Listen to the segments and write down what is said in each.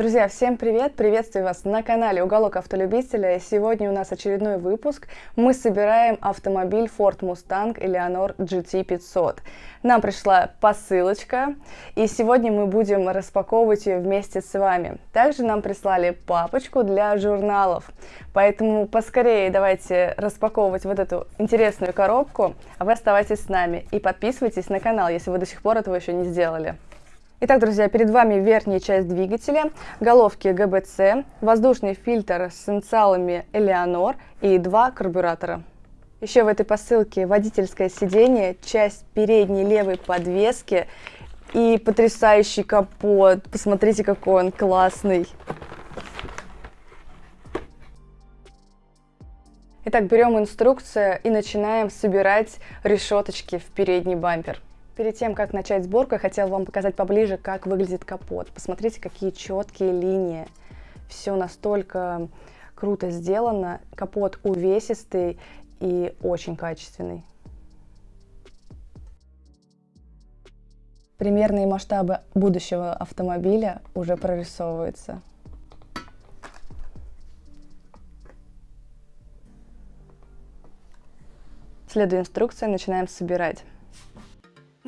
Друзья, всем привет! Приветствую вас на канале Уголок Автолюбителя. Сегодня у нас очередной выпуск. Мы собираем автомобиль Ford Mustang Eleanor GT 500. Нам пришла посылочка, и сегодня мы будем распаковывать ее вместе с вами. Также нам прислали папочку для журналов, поэтому поскорее давайте распаковывать вот эту интересную коробку, а вы оставайтесь с нами и подписывайтесь на канал, если вы до сих пор этого еще не сделали. Итак, друзья, перед вами верхняя часть двигателя, головки ГБЦ, воздушный фильтр с инициалами Элеонор и два карбюратора. Еще в этой посылке водительское сиденье, часть передней левой подвески и потрясающий капот. Посмотрите, какой он классный. Итак, берем инструкцию и начинаем собирать решеточки в передний бампер. Перед тем, как начать сборку, я хотела вам показать поближе, как выглядит капот. Посмотрите, какие четкие линии. Все настолько круто сделано. Капот увесистый и очень качественный. Примерные масштабы будущего автомобиля уже прорисовываются. Следуя инструкции, начинаем собирать.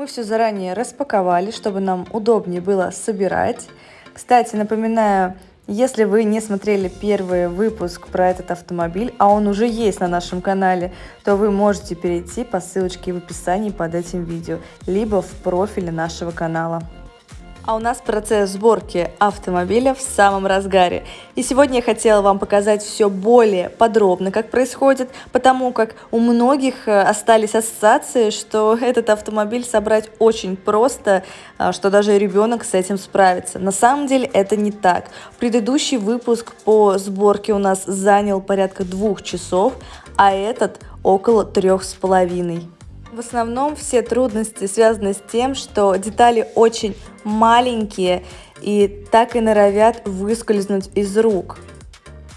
Мы все заранее распаковали, чтобы нам удобнее было собирать. Кстати, напоминаю, если вы не смотрели первый выпуск про этот автомобиль, а он уже есть на нашем канале, то вы можете перейти по ссылочке в описании под этим видео, либо в профиле нашего канала. А у нас процесс сборки автомобиля в самом разгаре. И сегодня я хотела вам показать все более подробно, как происходит, потому как у многих э, остались ассоциации, что этот автомобиль собрать очень просто, а, что даже ребенок с этим справится. На самом деле это не так. Предыдущий выпуск по сборке у нас занял порядка двух часов, а этот около трех с половиной. В основном все трудности связаны с тем, что детали очень маленькие и так и норовят выскользнуть из рук.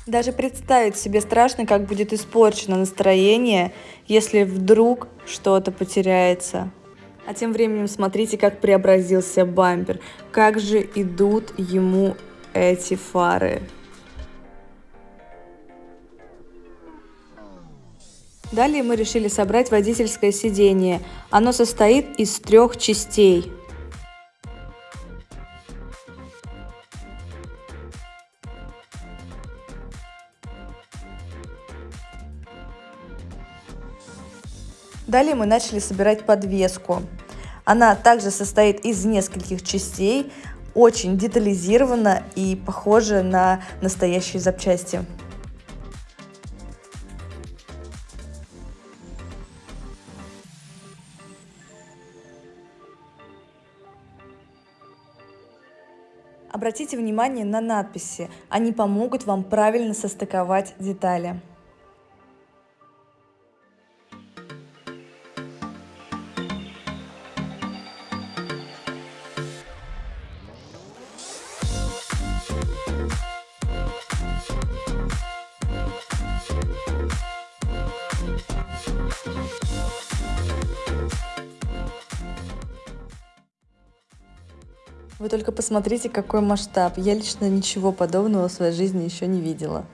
Даже представить себе страшно, как будет испорчено настроение, если вдруг что-то потеряется. А тем временем смотрите, как преобразился бампер. Как же идут ему эти фары. Далее мы решили собрать водительское сиденье. Оно состоит из трех частей. Далее мы начали собирать подвеску. Она также состоит из нескольких частей, очень детализирована и похожа на настоящие запчасти. Обратите внимание на надписи, они помогут вам правильно состыковать детали. Вы только посмотрите, какой масштаб. Я лично ничего подобного в своей жизни еще не видела.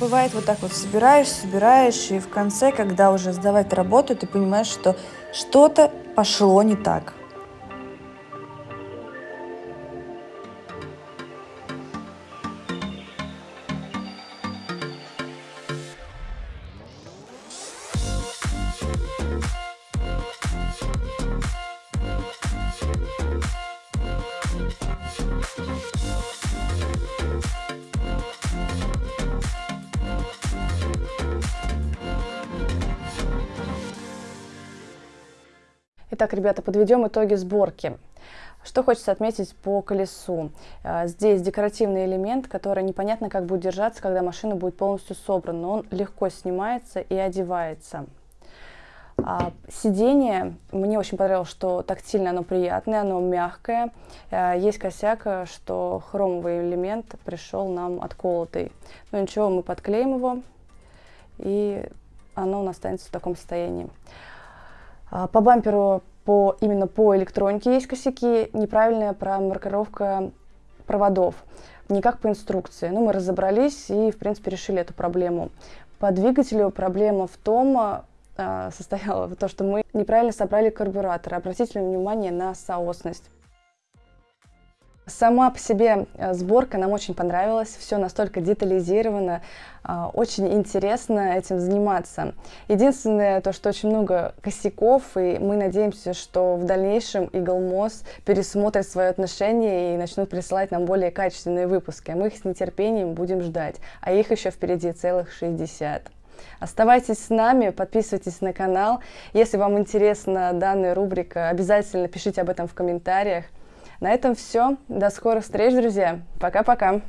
Бывает вот так вот собираешь, собираешь, и в конце, когда уже сдавать работу, ты понимаешь, что что-то пошло не так. Итак, ребята, подведем итоги сборки. Что хочется отметить по колесу. А, здесь декоративный элемент, который непонятно как будет держаться, когда машина будет полностью собрана. Но он легко снимается и одевается. А, сиденье, мне очень понравилось, что тактильно оно приятное, оно мягкое. А, есть косяк, что хромовый элемент пришел нам отколотый. Но ничего, мы подклеим его, и оно у нас останется в таком состоянии. А, по бамперу по, именно по электронике есть косяки, неправильная промаркировка проводов, не как по инструкции. Ну, мы разобрались и, в принципе, решили эту проблему. По двигателю проблема в том, э, состояла в том, что мы неправильно собрали карбюратор. Обратите внимание на соосность. Сама по себе э, сборка нам очень понравилась, все настолько детализировано, а, очень интересно этим заниматься. Единственное, то, что очень много косяков, и мы надеемся, что в дальнейшем Eaglemoss пересмотрит свое отношение и начнут присылать нам более качественные выпуски. Мы их с нетерпением будем ждать, а их еще впереди целых 60. Оставайтесь с нами, подписывайтесь на канал. Если вам интересна данная рубрика, обязательно пишите об этом в комментариях. На этом все. До скорых встреч, друзья. Пока-пока.